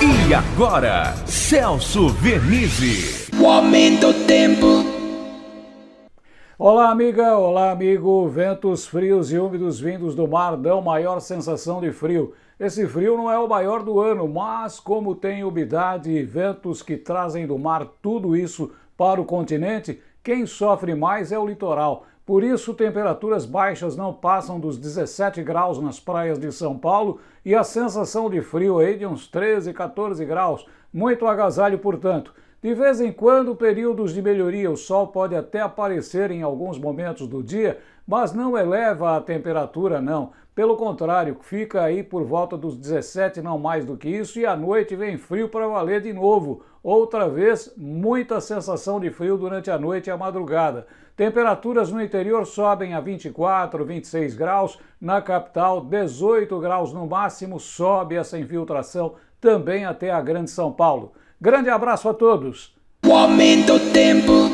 E agora, Celso Vernizzi. O aumento do tempo. Olá, amiga, olá, amigo. Ventos frios e úmidos vindos do mar dão maior sensação de frio. Esse frio não é o maior do ano, mas como tem umidade e ventos que trazem do mar tudo isso para o continente, quem sofre mais é o litoral. Por isso, temperaturas baixas não passam dos 17 graus nas praias de São Paulo e a sensação de frio aí de uns 13, 14 graus. Muito agasalho, portanto. De vez em quando, períodos de melhoria, o sol pode até aparecer em alguns momentos do dia, mas não eleva a temperatura não. Pelo contrário, fica aí por volta dos 17, não mais do que isso, e à noite vem frio para valer de novo. Outra vez, muita sensação de frio durante a noite e a madrugada. Temperaturas no interior sobem a 24, 26 graus, na capital 18 graus no máximo, sobe essa infiltração também até a Grande São Paulo. Grande abraço a todos! O aumento tempo.